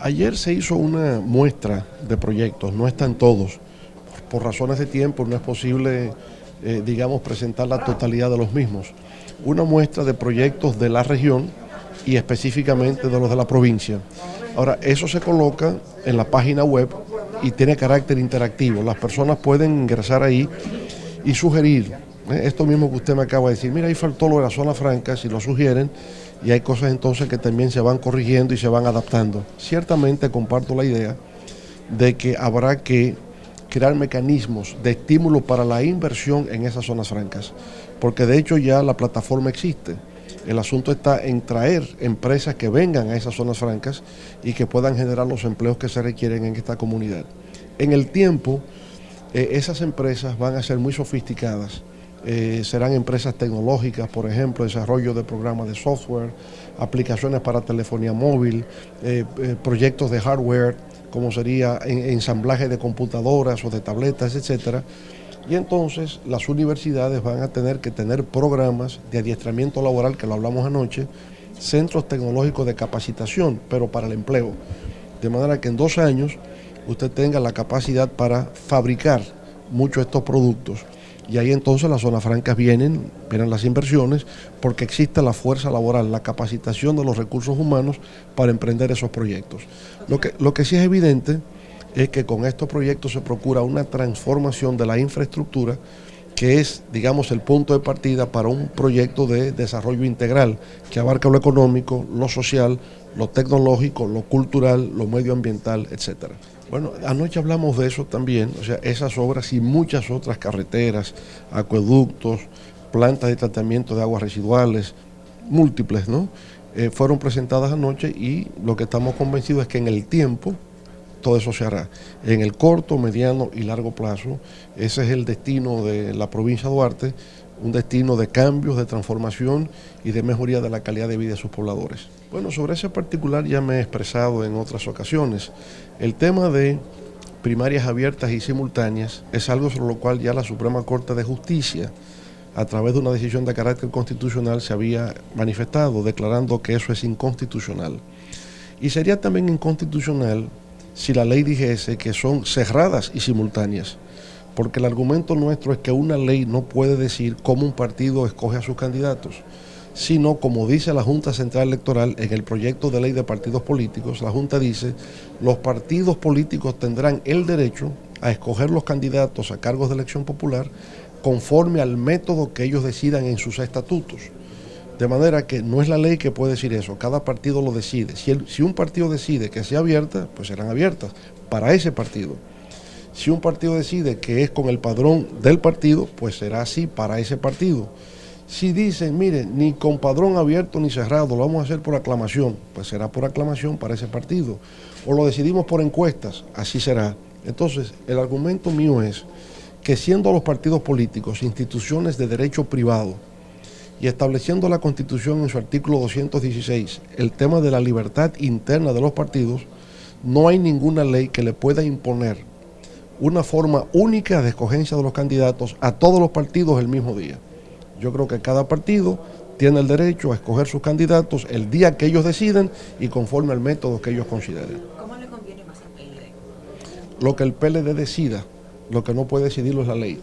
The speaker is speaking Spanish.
Ayer se hizo una muestra de proyectos, no están todos. Por razones de tiempo no es posible, eh, digamos, presentar la totalidad de los mismos. Una muestra de proyectos de la región y específicamente de los de la provincia. Ahora, eso se coloca en la página web y tiene carácter interactivo. Las personas pueden ingresar ahí y sugerir. Esto mismo que usted me acaba de decir. Mira, ahí faltó lo de la zona franca, si lo sugieren, y hay cosas entonces que también se van corrigiendo y se van adaptando. Ciertamente comparto la idea de que habrá que crear mecanismos de estímulo para la inversión en esas zonas francas, porque de hecho ya la plataforma existe. El asunto está en traer empresas que vengan a esas zonas francas y que puedan generar los empleos que se requieren en esta comunidad. En el tiempo, eh, esas empresas van a ser muy sofisticadas eh, serán empresas tecnológicas, por ejemplo, desarrollo de programas de software, aplicaciones para telefonía móvil, eh, eh, proyectos de hardware, como sería ensamblaje de computadoras o de tabletas, etcétera. Y entonces las universidades van a tener que tener programas de adiestramiento laboral, que lo hablamos anoche, centros tecnológicos de capacitación, pero para el empleo. De manera que en dos años usted tenga la capacidad para fabricar muchos de estos productos y ahí entonces las zonas francas vienen, vienen las inversiones, porque existe la fuerza laboral, la capacitación de los recursos humanos para emprender esos proyectos. Lo que, lo que sí es evidente es que con estos proyectos se procura una transformación de la infraestructura que es, digamos, el punto de partida para un proyecto de desarrollo integral que abarca lo económico, lo social, lo tecnológico, lo cultural, lo medioambiental, etcétera. Bueno, anoche hablamos de eso también, o sea, esas obras y muchas otras carreteras, acueductos, plantas de tratamiento de aguas residuales, múltiples, ¿no? Eh, fueron presentadas anoche y lo que estamos convencidos es que en el tiempo todo eso se hará. En el corto, mediano y largo plazo, ese es el destino de la provincia de Duarte, un destino de cambios, de transformación y de mejoría de la calidad de vida de sus pobladores. Bueno, sobre ese particular ya me he expresado en otras ocasiones. El tema de primarias abiertas y simultáneas es algo sobre lo cual ya la Suprema Corte de Justicia, a través de una decisión de carácter constitucional, se había manifestado, declarando que eso es inconstitucional. Y sería también inconstitucional si la ley dijese que son cerradas y simultáneas porque el argumento nuestro es que una ley no puede decir cómo un partido escoge a sus candidatos, sino como dice la Junta Central Electoral en el proyecto de ley de partidos políticos, la Junta dice, los partidos políticos tendrán el derecho a escoger los candidatos a cargos de elección popular conforme al método que ellos decidan en sus estatutos. De manera que no es la ley que puede decir eso, cada partido lo decide. Si, un partido decide que sea abierta, pues serán abiertas para ese partido. Si un partido decide que es con el padrón del partido, pues será así para ese partido. Si dicen, mire, ni con padrón abierto ni cerrado, lo vamos a hacer por aclamación, pues será por aclamación para ese partido. O lo decidimos por encuestas, así será. Entonces, el argumento mío es que siendo los partidos políticos instituciones de derecho privado y estableciendo la Constitución en su artículo 216 el tema de la libertad interna de los partidos, no hay ninguna ley que le pueda imponer una forma única de escogencia de los candidatos a todos los partidos el mismo día. Yo creo que cada partido tiene el derecho a escoger sus candidatos el día que ellos deciden y conforme al método que ellos consideren. ¿Cómo le conviene más al PLD? Lo que el PLD decida, lo que no puede decidirlo es la ley.